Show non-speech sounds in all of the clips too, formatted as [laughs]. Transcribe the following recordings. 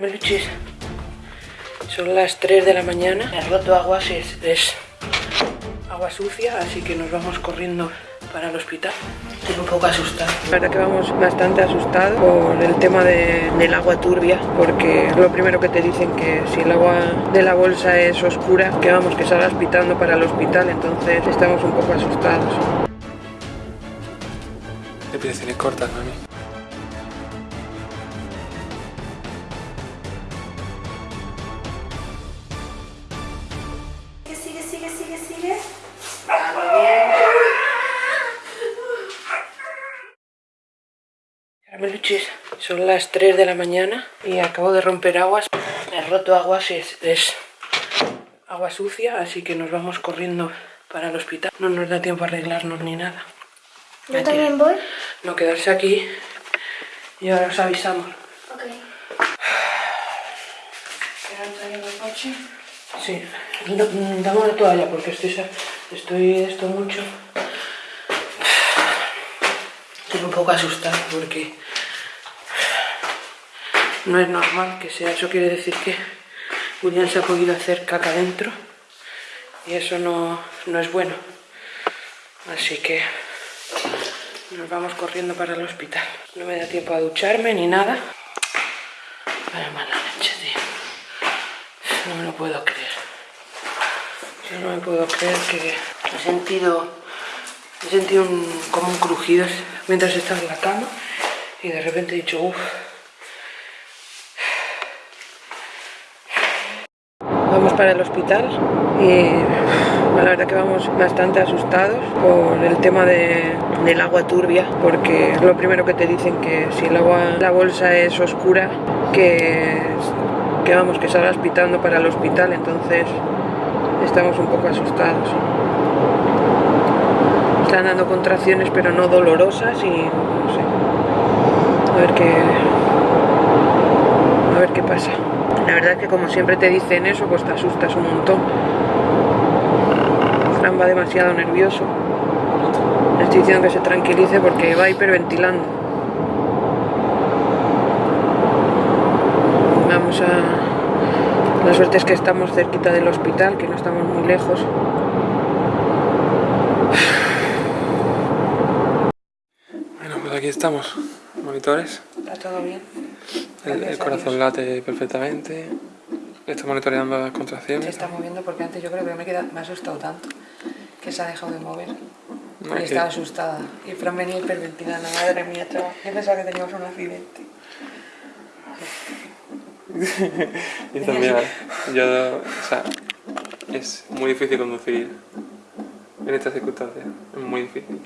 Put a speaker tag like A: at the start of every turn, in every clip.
A: Meluchis, son las 3 de la mañana. Me roto agua, si es, agua sucia, así que nos vamos corriendo para el hospital. Estoy un poco asustada. La verdad que vamos bastante asustados por el tema de- del agua turbia, porque lo primero que te dicen que si el agua de la bolsa es oscura, que vamos, que salgas pitando para el hospital, entonces estamos un poco asustados.
B: Respiraciones cortas, mami.
A: Son las 3 de la mañana y acabo de romper aguas. Me he roto aguas y es, es agua sucia, así que nos vamos corriendo para el hospital. No nos da tiempo a arreglarnos ni nada.
C: Yo también voy.
A: No quedarse aquí y ahora os avisamos.
C: Ok.
A: Sí, no, mm, dame una toalla porque estoy, estoy esto mucho. Poco asustada porque no es normal que sea. Eso quiere decir que Julián se ha podido hacer caca dentro y eso no, no es bueno. Así que nos vamos corriendo para el hospital. No me da tiempo a ducharme ni nada. Vaya mala leche, tío. No me lo puedo creer. Yo no me puedo creer que he sentido, he sentido un- como un crujido mientras estaba en la cama y de repente he dicho, uff. Vamos para el hospital y la verdad que vamos bastante asustados por el tema de- del agua turbia, porque lo primero que te dicen que si el agua, la bolsa es oscura, que, que vamos, que salgas pitando para el hospital, entonces estamos un poco asustados. Están dando contracciones pero no dolorosas y no sé. A ver qué. A ver qué pasa. La verdad es que como siempre te dicen eso, pues te asustas un montón. Fran va demasiado nervioso. Le estoy diciendo que se tranquilice porque va hiperventilando. Vamos a... La suerte es que estamos cerquita del hospital, que no estamos muy lejos.
B: Bueno, pues aquí estamos. Monitores.
A: ¿Está todo bien?
B: El, el corazón late perfectamente. Está monitoreando las
A: Se
B: contracciones.
A: está moviendo porque antes yo creo que me, me ha asustado tanto que se ha dejado de mover.
B: No,
A: y
B: es
A: estaba
B: que-
A: asustada. Y Fran venía hiperventilando. Madre mía, chaval. Yo pensaba que teníamos un accidente. [laughs]
B: Yo también. Yo, o sea, es muy difícil conducir en estas circunstancias. Es muy difícil.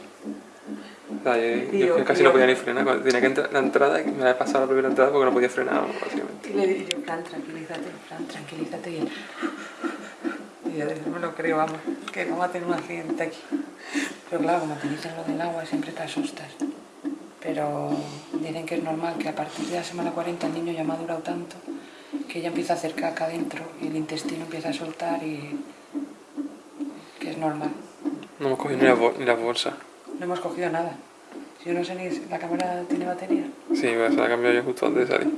B: Yo, yo casi no podía ni frenar. Cuando tenía que entrar la entrada, me había pasado la primera entrada porque no podía frenar, básicamente.
A: Y le dije yo, Fran, tranquilízate, Fran, tranquilízate. Y él... Y yo no me lo creo, vamos, que vamos a tener un accidente aquí. Pero claro, como te dicen lo del agua, siempre te asustas. Pero dicen que es normal que a partir de la semana 40 el niño ya ha madurado tanto que ya empieza a hacer caca adentro y el intestino empieza a soltar y que es normal.
B: No hemos cogido ni la, bol- ni la bolsa.
A: No hemos cogido nada. Yo no sé ni si la cámara tiene batería.
B: Sí, se la cambiado yo justo antes de salir.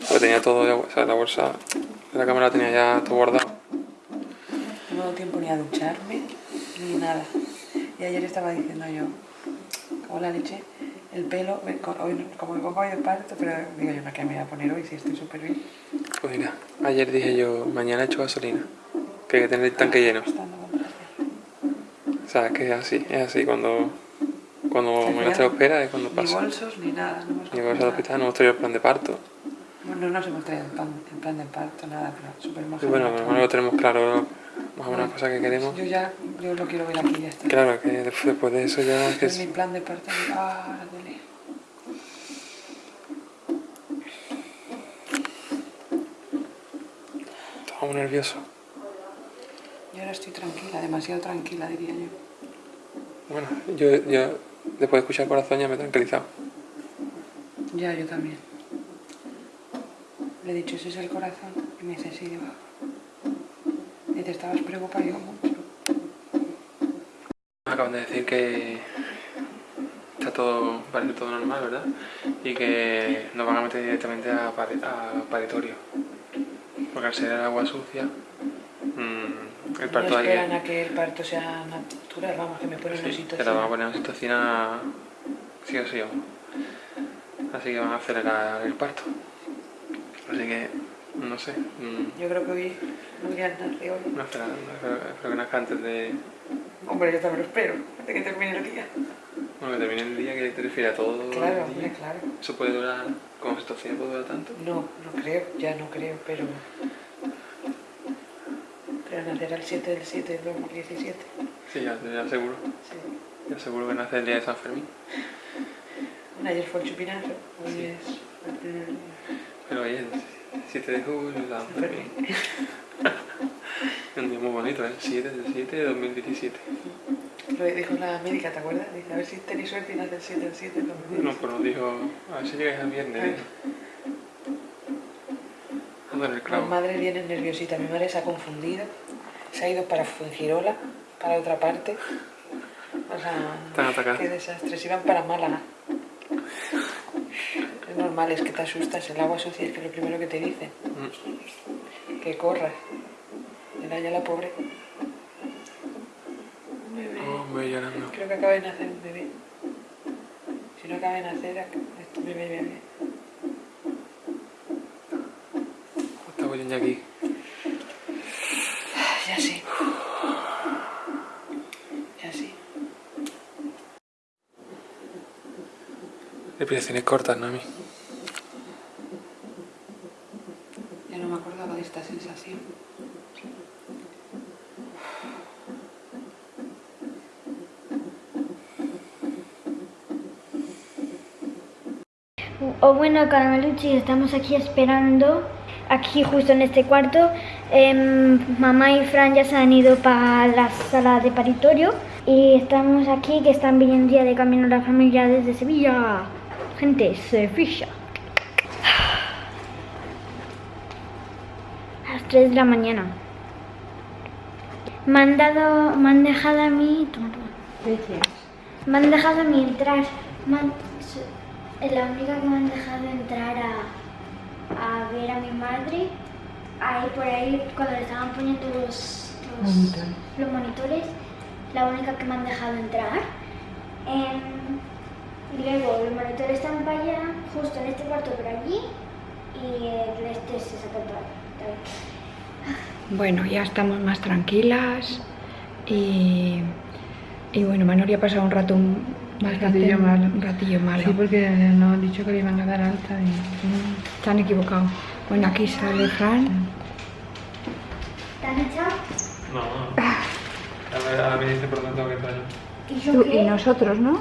B: Porque tenía todo, ya- o sea, la bolsa de la cámara la tenía ya todo guardado.
A: No me he dado tiempo ni a ducharme ni nada. Y ayer estaba diciendo yo, como la leche, el pelo, me- hoy, como me pongo hoy de parto, pero digo yo, no, que me voy a poner hoy si estoy súper bien.
B: Pues mira, ayer dije yo, mañana echo gasolina. Que hay que tener el tanque lleno. O sea, que es así, es así. Cuando, cuando
A: Al
B: te
A: final,
B: lo esperas es cuando
A: Ni
B: pasa.
A: bolsos ni nada. No hemos
B: Ni de
A: nada.
B: hospital, no hemos traído el plan de parto.
A: Bueno, no nos hemos traído el plan, el plan de parto, nada, pero súper mojado.
B: bueno, bueno, lo tenemos claro, más o menos las cosas que queremos.
A: Yo ya, yo lo quiero ver aquí ya está.
B: Claro, que después, después de eso ya es que
A: Es mi
B: es...
A: plan de parto. Ah, duele.
B: Estaba muy nervioso.
A: Yo ahora estoy tranquila, demasiado tranquila, diría yo.
B: Bueno, yo, yo después de escuchar el corazón ya me he tranquilizado.
A: Ya, yo también. Le he dicho, ese es el corazón. Y me dice, sí, digo. Y te estabas preocupado, digo, mucho.
B: Me acaban de decir que está todo, parece todo normal, ¿verdad? y que nos van a meter directamente a, pare- a paritorio. Porque al ser el agua sucia, mm, el
A: No
B: parto ahí
A: esperan a que el parto sea natural, vamos, que me ponen una
B: sí, te la van a poner situación sí o sí. Así que van a acelerar el parto. Así que, no sé, mm,
A: Yo creo que hoy Julián nace hoy.
B: no espero, no espero, espero que nazca antes de
A: Hombre, yo también lo espero, antes que termine el día.
B: bueno, que termine el día, que te refiere a todo
A: Claro,
B: el
A: hombre, claro.
B: ¿Eso puede durar, como situación puede durar tanto?
A: No, no creo, ya no creo, pero... Pero nacerá el 7 del 7 del 2017.
B: Sí, ya, ya seguro.
A: Sí.
B: Ya seguro que nace el día de San Fermín.
A: Bueno, ayer fue el chupinazo, hoy es el primer día.
B: Pero el 7 de julio, San Fermín. [laughs] un día muy bonito, ¿eh? 7 del 7 de 2017.
A: Lo dijo la médica, ¿te acuerdas? Dice, a ver si tenéis suerte y nace el 7 del 7 del
B: No,
A: 2017.
B: pues nos dijo, a ver si llegáis al viernes.
A: Ay.
B: ¿eh? En el
A: Mi madre viene nerviosita, mi madre se ha confundido, se ha ido para Fuengirola, para otra parte. O sea,
B: Están
A: qué desastre, se iban para Málaga. Es normal, es que te asustas, el agua sucia es que es lo primero que te dicen,
B: Mm.
A: que corras. Era ya la pobre. Bebé.
B: Oh, me llorando.
A: Creo que acaba de nacer un bebé. Si no acaba de nacer, ac- este bebé, bebé.
B: Está ya aquí.
A: Ya sí. Ya sí.
B: Respiraciones cortas, ¿no? A mí.
A: Ya no me acordaba de esta sensación.
C: O bueno, Caramelucci, estamos aquí esperando, aquí justo en este cuarto. Em, mamá y Fran ya se han ido para la sala de paritorio y estamos aquí que están viniendo ya de camino la familia desde Sevilla. Gente, Sevilla. A las 3 de la mañana. Me han dado, me han dejado a mí, toma. Me han dejado a mí entrar. han- es la única que me han dejado entrar a, a ver a mi madre. Ahí por ahí, cuando le estaban poniendo los, los,
A: Monitores.
C: los monitores, la única que me han dejado entrar. Em, luego los monitores están para allá, justo en este cuarto por allí, y el este se saca para allá.
D: Bueno, ya estamos más tranquilas y, y bueno, Manoli ha pasado un rato un, bastante
A: ratillo malo.
D: un ratillo malo.
A: Sí, porque nos han dicho que le iban a dar alta y...
D: Se han equivocado. Bueno, aquí sale Fran.
C: ¿Te han echado?
B: No, no. Ahora me dice por tengo que entrar yo.
C: ¿Y yo
D: Tú
C: qué?
D: y nosotros, ¿no?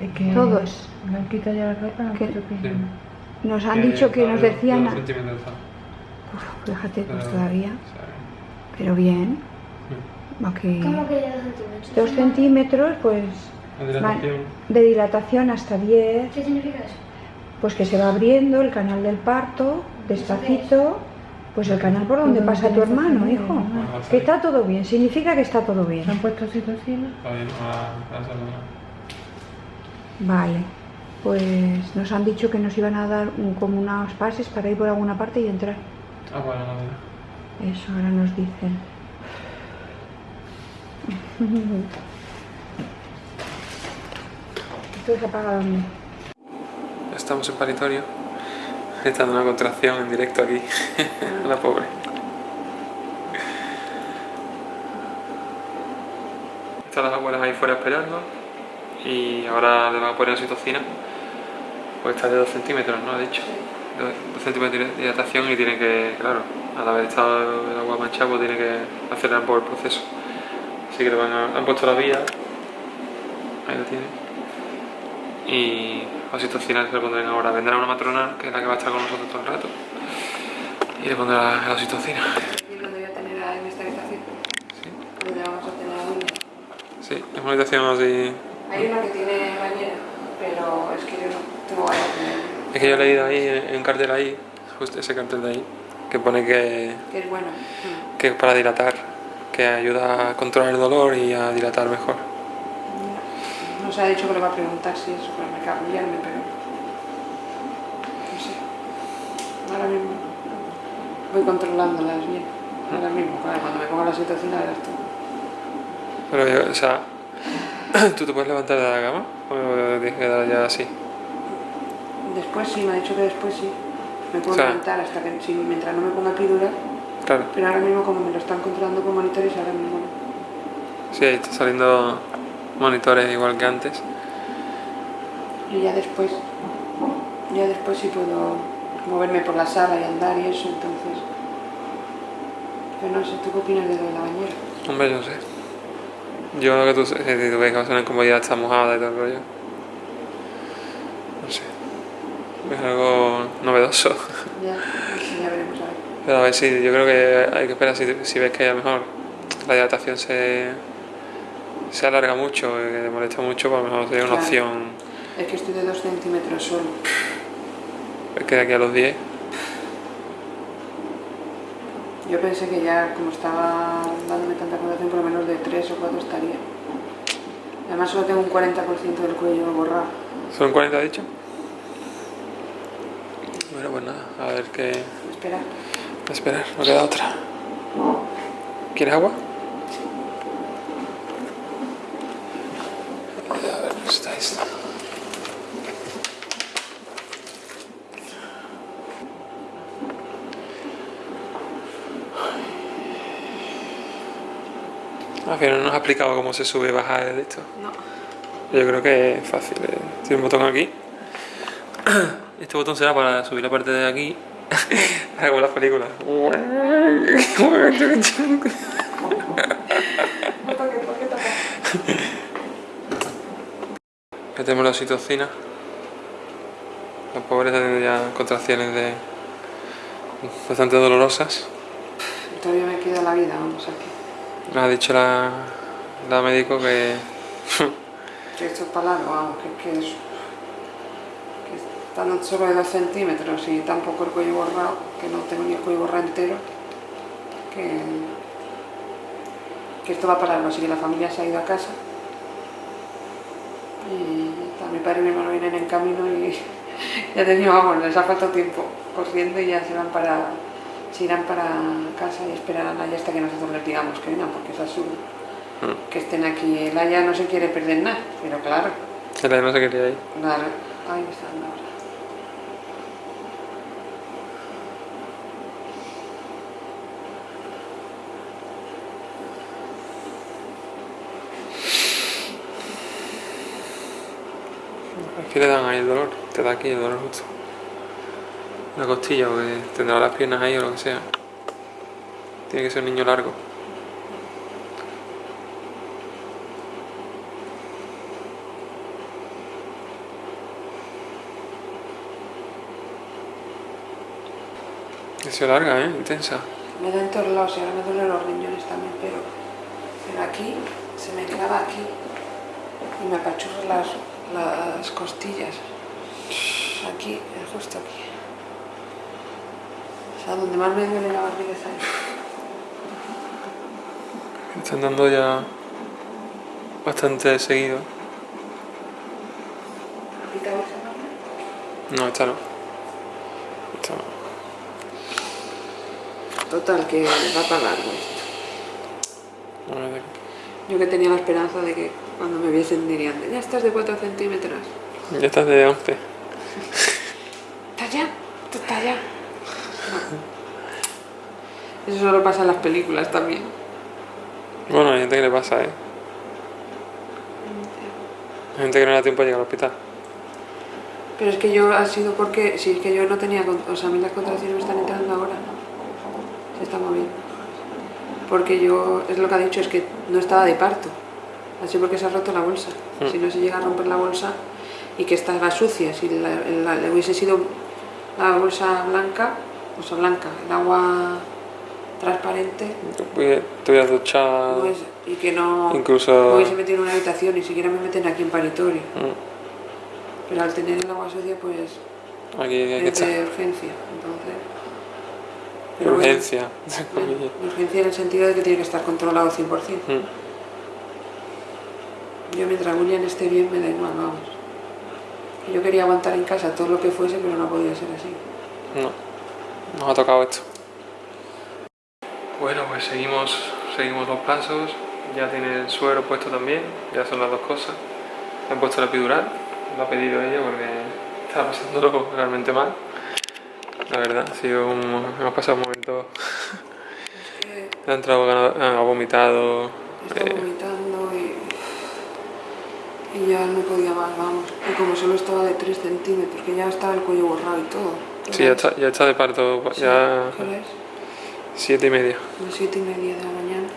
A: Es que
D: Todos.
A: Me han quitado ya la ropa, puesto
B: Sí.
D: Nos han dicho que nos decían... Uf, fíjate, pues
B: Pero,
D: todavía.
B: sea,
D: Pero bien.
B: mm.
D: Aquí.
C: ¿Cómo que de dos centímetros?
D: Dos centímetros, pues...
B: La dilatación.
D: De dilatación hasta 10.
C: ¿Qué significa eso?
D: Pues que se va abriendo el canal del parto, despacito. Pues el canal por donde pasa tu
A: que
D: hermano, hijo.
A: ¿no?
B: Bueno,
D: Que está todo bien, significa que está todo bien.
A: ¿Se han puesto oxitocina?
B: Está bien, ahora ahora sale una.
D: Vale, pues nos han dicho que nos iban a dar un- como unos pases para ir por alguna parte y entrar.
B: Ah, bueno, no, no.
D: Eso ahora nos dicen. Esto se apaga dónde?
B: Estamos en paritorio. Está dando una contracción en directo aquí. [laughs] la pobre. Están las abuelas ahí fuera esperando. Y ahora le van a poner oxitocina. Pues está de 2 centímetros, ¿no? Ha dicho. 2 centímetros de dilatación y tiene que, claro, al haber estado el agua manchada, pues tiene que acelerar un poco el proceso. Así que le van a, han puesto la vía. Ahí lo tiene. Y oxitocina se lo pondrán ahora. Vendrá una matrona, que es la que va a estar con nosotros todo el rato. Y le pondrá la oxitocina.
A: ¿Y voy a tener a- en esta habitación?
B: Sí,
A: ¿Dónde vamos a tener a
B: sí, es una habitación así.
A: Hay una que tiene bañera, pero es que yo no tengo ganas de...
B: Es que yo he leído ahí, en un cartel ahí, justo ese cartel de ahí, que pone que,
A: Que es bueno.
B: Que es para dilatar, que ayuda a controlar el dolor y a dilatar mejor.
A: No se ha dicho que le va a preguntar si es para cambiarme, pero... ahora mismo voy controlándolas bien. Ahora mismo, claro, cuando me ponga la situación verás tú.
B: Pero yo, o sea, ¿tú te puedes levantar de la cama? ¿O tienes que quedar ya así?
A: Después sí, me ha dicho que después sí. Me puedo
B: O sea-
A: levantar hasta que, si, mientras no me ponga epidural,
B: Claro.
A: pero ahora mismo como me lo están controlando con monitores, ahora mismo no.
B: Sí, ahí está saliendo monitores igual que antes.
A: Y ya después, ya después sí puedo moverme por la sala y andar y eso, entonces... Pero no sé, ¿tú qué opinas de lo de la bañera?
B: Hombre, yo no sé. Yo lo que tú, tú ves que va a ser una incomodidad, está mojada y todo el rollo. No sé. Es algo novedoso.
A: Ya, sí, ya veremos a ver.
B: Pero a ver si yo creo que hay que esperar si, si ves que a lo mejor la dilatación se, se alarga mucho, y que te molesta mucho, pues a lo mejor sería una
A: Claro.
B: opción
A: Es que estoy de dos centímetros solo.
B: que de aquí a los 10.
A: Yo pensé que ya, como estaba dándome tanta contracción, por lo menos de 3 o 4 estaría. Además solo tengo un 40% del cuello borrado.
B: ¿Son 40 dicho? Bueno, pues nada, a ver qué.
A: Espera,
B: a esperar, no queda otra. ¿Quieres agua? A ver, está esta. Al final no nos ha explicado cómo se sube y baja de esto.
A: no.
B: Yo creo que es fácil. eh. Tiene un botón aquí. [coughs] Este botón será para subir la parte de aquí. Como las películas. Metemos la oxitocina. La pobre está teniendo ya contracciones de bastante dolorosas.
A: Todavía me queda la vida, vamos aquí.
B: Me ha dicho la, la médico que [laughs]
A: Que esto es para largo, vamos, que, que es... Que estando solo de 2 centímetros y tampoco el cuello borrado, que no tengo ni el cuello borrado entero, que... Que esto va para largo, así que la familia se ha ido a casa. Y está, mi padre y mi hermano vienen en camino y [laughs] ya te digo, vamos, les ha faltado tiempo corriendo y ya se van para... Se irán para casa y esperarán allá hasta que nosotros les digamos que vengan, porque es absurdo que estén aquí. El Aya no se quiere perder nada, pero claro,
B: el no se quería ir.
A: claro. Ay, me está dando ahora.
B: Aquí le dan ahí el dolor, te da aquí el dolor justo. Una costilla, porque tendrá las piernas ahí o lo que sea. Tiene que ser un niño largo. Sido larga, ¿eh? Intensa.
A: Me da en todos lados y ahora me duelen los riñones también, pero, pero aquí se me clava aquí y me apachurra las, las costillas. Aquí, justo aquí. O sea, donde más me duele la barriga es ahí.
B: Están dando ya bastante seguido. No, esta no. Esta no.
A: Total, que va para largo esto.
B: A ver,
A: Yo que tenía la esperanza de que cuando me viesen dirían, ya estás de 4 centímetros.
B: Ya estás de 11.
A: ¿Estás ya? ¿Tú estás ya? Eso solo pasa en las películas también.
B: Bueno, hay gente que le pasa, ¿eh? Hay gente que no le da tiempo a llegar al hospital.
A: Pero es que yo ha sido porque, si es que yo no tenía, o sea, a mí las contracciones me están entrando ahora. Se está moviendo. Porque yo, es lo que ha dicho, es que no estaba de parto. Así porque se ha roto la bolsa.
B: Mm.
A: Si no se llega a romper la bolsa y que estaba sucia, si la, la- le hubiese sido la bolsa blanca, o sea, blanca, el agua transparente,
B: Te voy a duchar.
A: pues, y que no
B: Incluso-
A: me hubiese metido en una habitación, ni siquiera me meten aquí en paritorio.
B: Mm,
A: Pero al tener el agua sucia, pues
B: Aquí hay que
A: es de urgencia. Entonces, pero bueno,
B: Urgencia.
A: bueno, urgencia en el sentido de que tiene que estar controlado 100%.
B: Mm,
A: Yo mientras William esté bien me da igual, vamos. Yo quería aguantar en casa todo lo que fuese, pero no podía ser así.
B: No. nos ha tocado esto. Bueno, pues seguimos, seguimos los pasos. Ya tiene el suero puesto también, ya son las dos cosas. Han puesto la epidural, lo ha pedido ella porque estaba pasándolo [laughs] realmente mal. La verdad, ha sido un, hemos pasado un momento... [laughs] Ha entrado, ha vomitado.
A: estaba
B: eh,
A: vomitando y, y ya no podía más, vamos. Y como solo estaba de 3 centímetros, que ya estaba el cuello borrado y todo.
B: sí, ya está, ya está de parto,
A: Sí,
B: ya. Siete y media.
A: Las 7 y media de la mañana.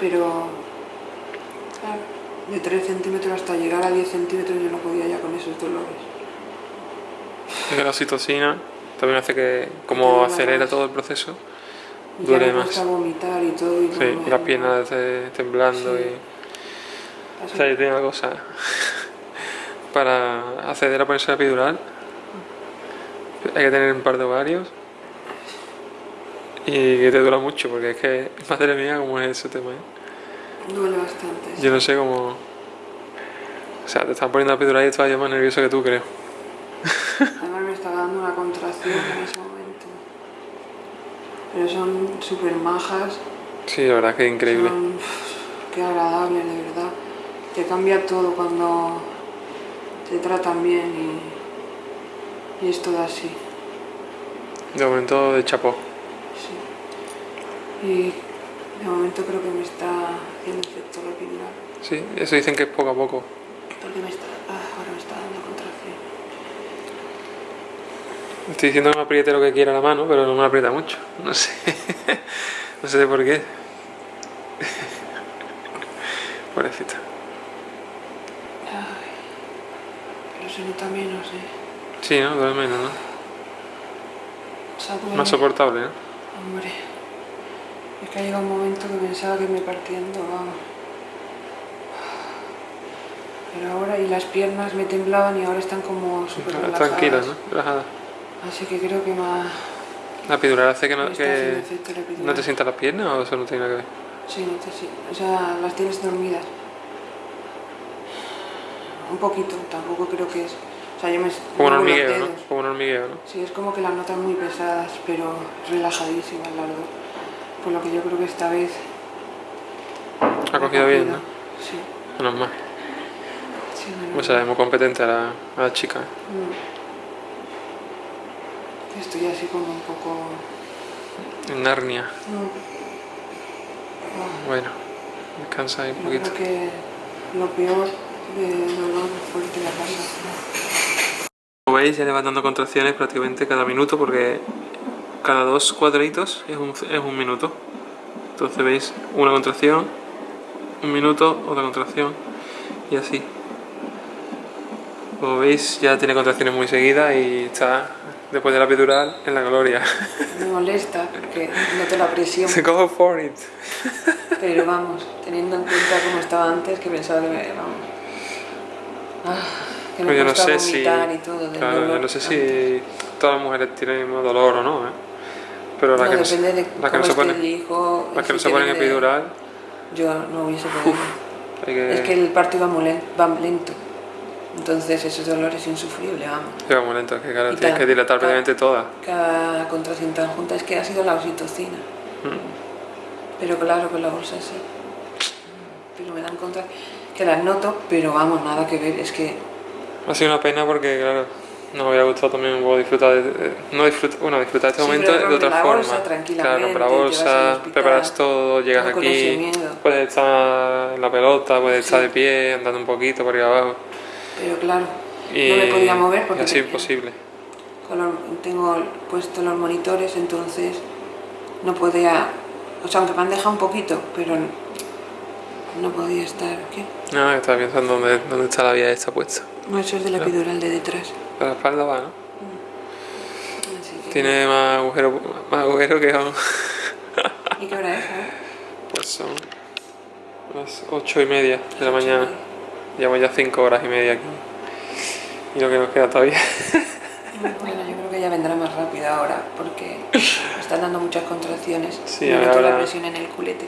A: Pero, claro, de 3 centímetros hasta llegar a 10 centímetros yo no podía ya con esos dolores.
B: La oxitocina también hace que, como acelera todo el proceso,
A: Y
B: Duele
A: ya me
B: más.
A: vomitar y todo. Y
B: sí, las piernas temblando
A: Sí.
B: y... O sea, yo tenía una cosa [laughs] para acceder a ponerse la epidural hay que tener un par de ovarios y que te dura mucho porque es que madre mía cómo es ese tema ¿eh?
A: Duele bastante.
B: yo no sé cómo o sea te están poniendo la epidural y estaba yo más nervioso que tú creo
A: Además me estaba dando una contracción en ese momento. Pero son súper majas.
B: sí la verdad es que es increíble
A: Son, qué agradable, de verdad. Te cambia todo cuando te tratan bien y, y es todo así.
B: de momento de chapó.
A: Y de momento creo que me está haciendo efecto la epidural.
B: sí eso dicen que es poco a poco
A: Porque me está, ah, ahora me está dando contracción.
B: estoy diciendo que me apriete lo que quiera la mano pero no me aprieta mucho no sé [laughs] no sé por qué [laughs] pobrecita
A: Ay, pero se nota menos, ¿eh?
B: sí no duele menos no
A: O sea, duele-
B: más soportable ¿no?
A: Hombre, es que ha llegado un momento que pensaba que me partiendo, vamos. Pero ahora, y las piernas me temblaban y ahora están como súper relajadas.
B: Tranquila, ¿no? Relajada.
A: Así que creo que más
B: La epidural hace que no, que no te sientas las piernas o eso no tiene nada que ver.
A: Sí, no te sí. O sea, las tienes dormidas. Un poquito, tampoco creo que es... O sea, yo me...
B: Como un hormigueo, ¿no? Como un hormigueo, ¿no?
A: Sí, es como que las notas muy pesadas, pero relajadísimas las dos. Por lo que yo creo que esta vez...
B: Ha cogido bien, ¿no?
A: Sí,
B: Menos mal.
A: sí, menos
B: Pues es muy competente a la, a la chica.
A: Mm. Estoy así como un poco...
B: En Narnia.
A: Mm. Ah,
B: Bueno, descansa ahí un
A: Yo
B: poquito.
A: creo que lo peor de dolor fuerte la casa.
B: Como veis, ya le van dando contracciones prácticamente cada minuto porque cada dos cuadraditos es un, es un minuto. Entonces veis una contracción, un minuto, otra contracción y así. Como veis, ya tiene contracciones muy seguidas y está después de la epidural en la gloria. [laughs]
A: Me molesta porque noto la presión,
B: Go for it.
A: pero [laughs] vamos, teniendo en cuenta cómo estaba antes, que pensaba que me... Vamos, ah, que me
B: Pues yo no sé si,
A: y todo.
B: claro, yo no sé si todas las mujeres tienen dolor o no, ¿eh? Pero las
A: No,
B: que no,
A: de
B: las que no se
A: el hijo,
B: las que no se ponen
A: tiene de-
B: epidural,
A: Yo no hubiese podido.
B: que,
A: Es que el parto iba muy lento, va lento. Entonces ese dolor es insufrible, vamos.
B: lleva muy lento, que claro,
A: Y
B: tienes
A: tal,
B: que dilatar
A: tal.
B: prácticamente todas.
A: Cada contracción tan junta es que ha sido la oxitocina.
B: Mm.
A: Pero claro, con la bolsa sí. Pero me dan contra que las noto, pero vamos, nada que ver. Es que
B: Ha sido una pena porque, claro, nos hubiera gustado también un poco disfrutar de, de- no bueno, disfrutar este
A: Sí,
B: momento de otra
A: la
B: forma.
A: bolsa tranquilamente,
B: claro, la bolsa,
A: hospital,
B: preparas todo, llegas aquí, puedes estar en la pelota, puedes estar de pie, andando un poquito por ahí abajo.
A: Pero claro,
B: Y,
A: no me podía mover porque
B: así imposible.
A: tengo puestos los monitores, entonces no podía, o sea, aunque me han dejado un poquito, pero no podía estar. ¿Qué?
B: No, estaba pensando dónde, dónde está la vía esta puesta.
A: No, eso es de la epidural de detrás.
B: La espalda va, ¿no?
A: Así que-
B: Tiene más agujero, más agujero que vamos. [laughs]
A: ¿Y qué hora es? ahora?
B: Pues son las ocho y media de la mañana. Llevamos ya cinco horas y media aquí. Y lo que nos queda todavía. [laughs]
A: Bueno, yo creo que ya vendrá más rápido ahora, porque me [laughs] están dando muchas contracciones.
B: Sí,
A: Me noto la presión en el culete.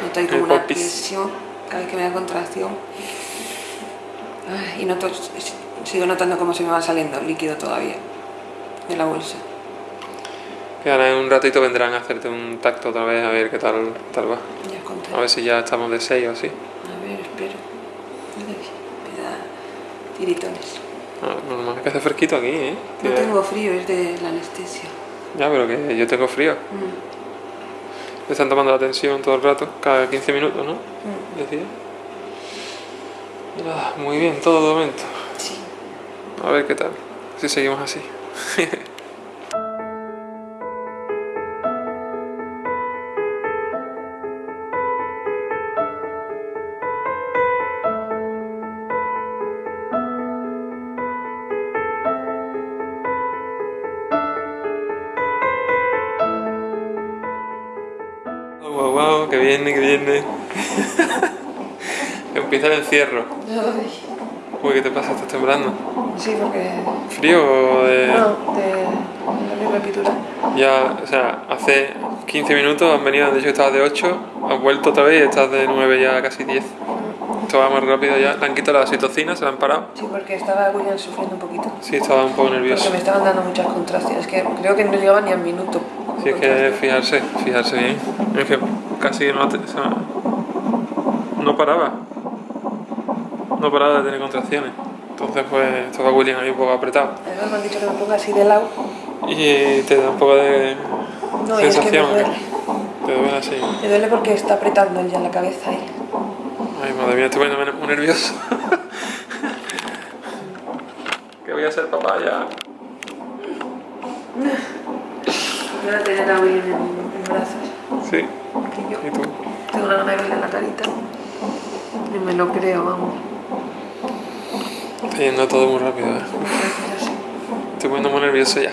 A: Noto ahí como una presión cada vez que me da contracción. Ay, y noto, sigo notando cómo se me va saliendo líquido todavía de la bolsa.
B: Y ahora en un ratito vendrán a hacerte un tacto otra vez a ver qué tal, tal va.
A: Ya conté.
B: A ver si ya estamos de 6 o así.
A: A ver, espero. Me da tiritones.
B: Ah, normal, es que hace fresquito aquí, ¿eh?
A: No tengo frío, es de la anestesia.
B: Ya, pero que yo tengo frío.
A: Mm.
B: Me están tomando la tensión todo el rato, cada 15 minutos, ¿no?
A: Mm.
B: Decía. Nada, muy bien, todo de momento. A ver qué tal, si seguimos así. [laughs] Guau, guau, que viene, que viene. [laughs] Empieza el encierro. Uy, ¿qué te pasa? ¿Estás temblando?
A: Sí, porque...
B: ¿Frío o de...?
A: No, de la misma epidural.
B: Ya, o sea, hace 15 minutos han venido, han dicho que estabas de 8, has vuelto otra vez y estás de 9 ya casi 10. Esto va más rápido ya. Le han quitado la oxitocina, se la han parado.
A: Sí, porque estaba William sufriendo un poquito.
B: Sí, estaba un poco
A: Porque
B: nervioso.
A: me estaban dando muchas contracciones, que creo que no llegaba ni al minuto.
B: Sí, es que fijarse, fijarse bien. Es que casi no, te- o sea, no paraba. No paraba de tener contracciones. Entonces, pues, estaba William ahí un poco apretado.
A: Además me han dicho que me ponga así de lado.
B: Y te da un poco de
A: No, y es que me
B: sensación.
A: duele.
B: Te duele así.
A: Me duele porque está apretando él ya la cabeza ahí.
B: Ay, madre mía, estoy poniéndome muy nervioso. que voy a ser papá ya.
A: Voy a tener a William en, en brazos.
B: Sí. ¿Y tú?
A: tengo una gana de verle en la carita. Y me lo creo, vamos.
B: Está yendo todo muy rápido. ¿eh? Estoy poniendo muy nervioso ya.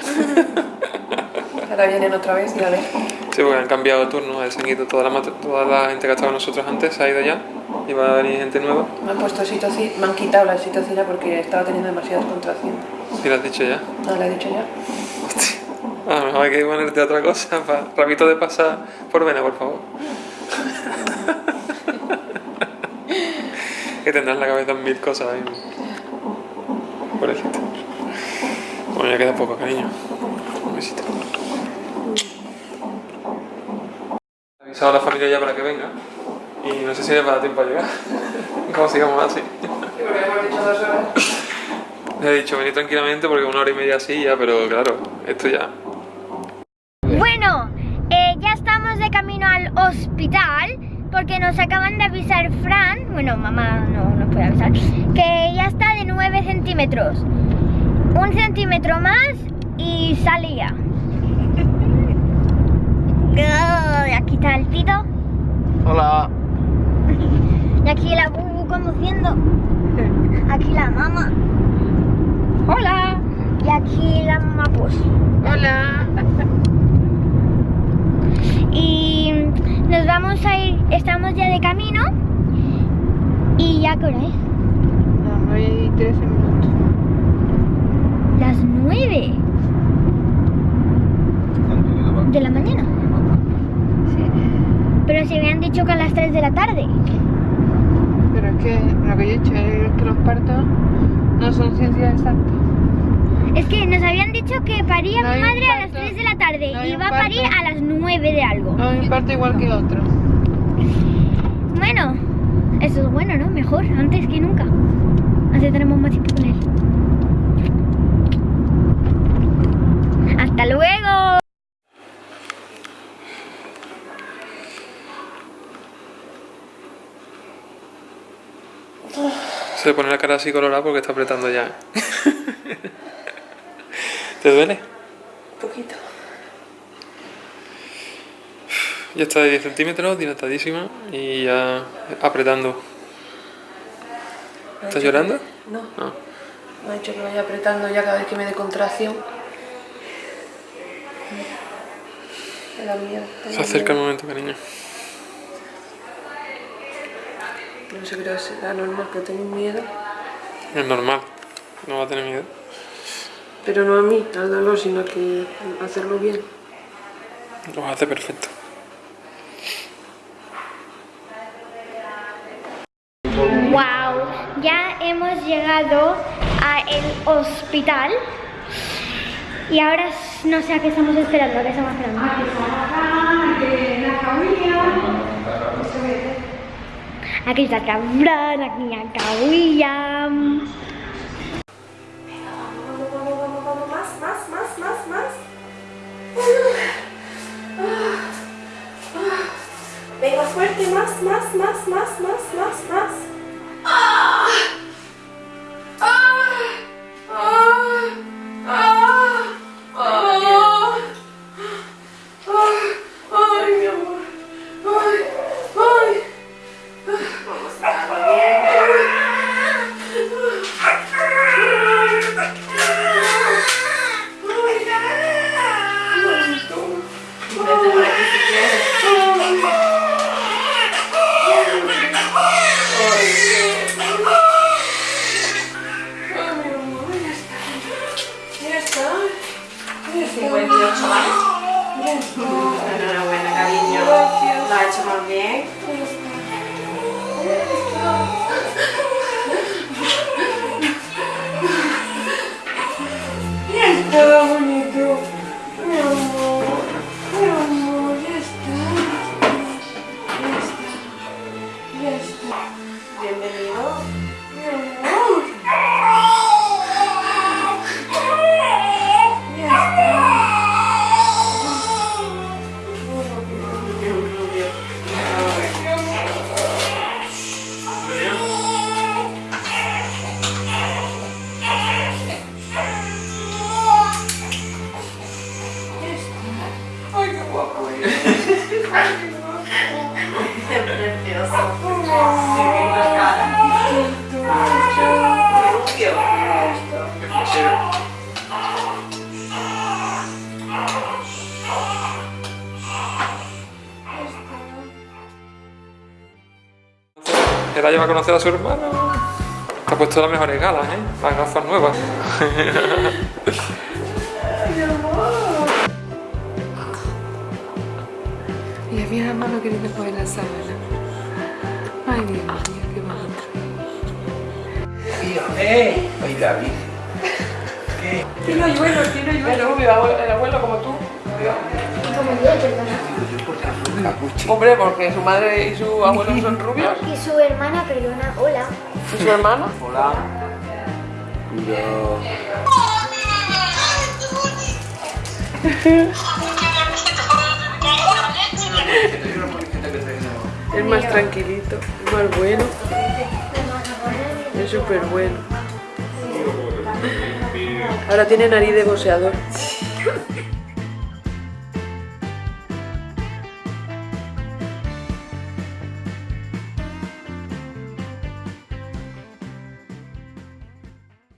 A: Ahora vienen otra vez y a ver.
B: Sí, porque han cambiado de turno. Se han ido toda la, toda la gente que estaba con nosotros antes, se ha ido ya. Y va a venir gente nueva.
A: Me han puesto oxitocina, me han quitado la oxitocina porque estaba teniendo demasiadas contracciones.
B: Sí, lo has dicho ya.
A: No, lo he dicho ya.
B: Hostia. A lo mejor hay que ponerte otra cosa. Pa. Rapito de pasar por vena, por favor. [laughs] que tendrás la cabeza en mil cosas ahí. Bueno, ya queda poco, cariño. Un besito. He avisado a la familia ya para que venga. Y no sé si les va a dar tiempo a llegar. [laughs] Como sigamos así. Les he dicho venir tranquilamente porque una hora y media así ya, pero claro, esto ya.
C: Bueno, eh, ya estamos de camino al hospital porque nos acaban de avisar Fran, bueno, mamá no nos puede avisar, que ya está de 9 centímetros. Un centímetro más y salía. [laughs] Oh, aquí está el Tito
B: Hola. [laughs]
C: y aquí la Bubu conduciendo. Aquí la mamá. Hola. Y aquí la mamá pues.
A: Hola. [laughs]
C: Y nos vamos a ir, estamos ya de camino. ¿Y ya qué hora es?
A: No, 9 y 13 minutos.
C: Las 9 de la mañana.
A: Sí.
C: Pero se habían dicho que a las 3 de la tarde.
A: Pero es que lo que yo he dicho es que los partos no son ciencias exactas.
C: Es que nos habían dicho que paría
A: No
C: mi
A: hay
C: madre a las
A: parto.
C: 3 de la tarde
A: No hay
C: y va a parir a las 9 de algo.
A: No, un parto igual que otro.
C: Bueno, eso es bueno, ¿no? Mejor, antes que nunca. Así tenemos más tiempo con él. ¡Hasta luego!
B: Se le pone la cara así colorada porque está apretando ya. ¿Te duele?
A: Un poquito.
B: Ya está de 10 centímetros, dilatadísima y ya apretando. ¿Estás llorando?
A: No,
B: No.
A: me ha dicho que vaya apretando ya cada vez que me dé contracción. Me da miedo. tengo
B: Se acerca el momento, cariño.
A: No sé, creo que será normal, pero tengo miedo.
B: Es normal. No va a tener miedo.
A: Pero no a mí, al dolor, sino que hacerlo bien.
B: Lo hace perfecto.
C: Hemos llegado al hospital Y ahora no sé a qué estamos esperando, a qué estamos esperando. Aquí está Cabral, aquí está William.
A: Más, más, más, más, más. Venga fuerte, más, más, más, más, más, más, más.
B: Conocer a su hermano. Te ha puesto las mejores galas, ¿eh? Las gafas nuevas.
A: Y a mi hermano queriendo coger la sábana. Ay, Dios mío, qué bonito.
E: ¡Eh! ¡Ay, David!
A: Tiene hoyuelo, tiene hoyuelo. El abuelo, el abuelo como tú. Hombre, porque su madre y su abuelo son rubios.
C: Y su hermana, perdona, hola.
A: ¿Y su hermano?
E: Hola. Cuidado.
A: Es más tranquilito, es más bueno. Es súper bueno. Ahora tiene nariz de boxeador.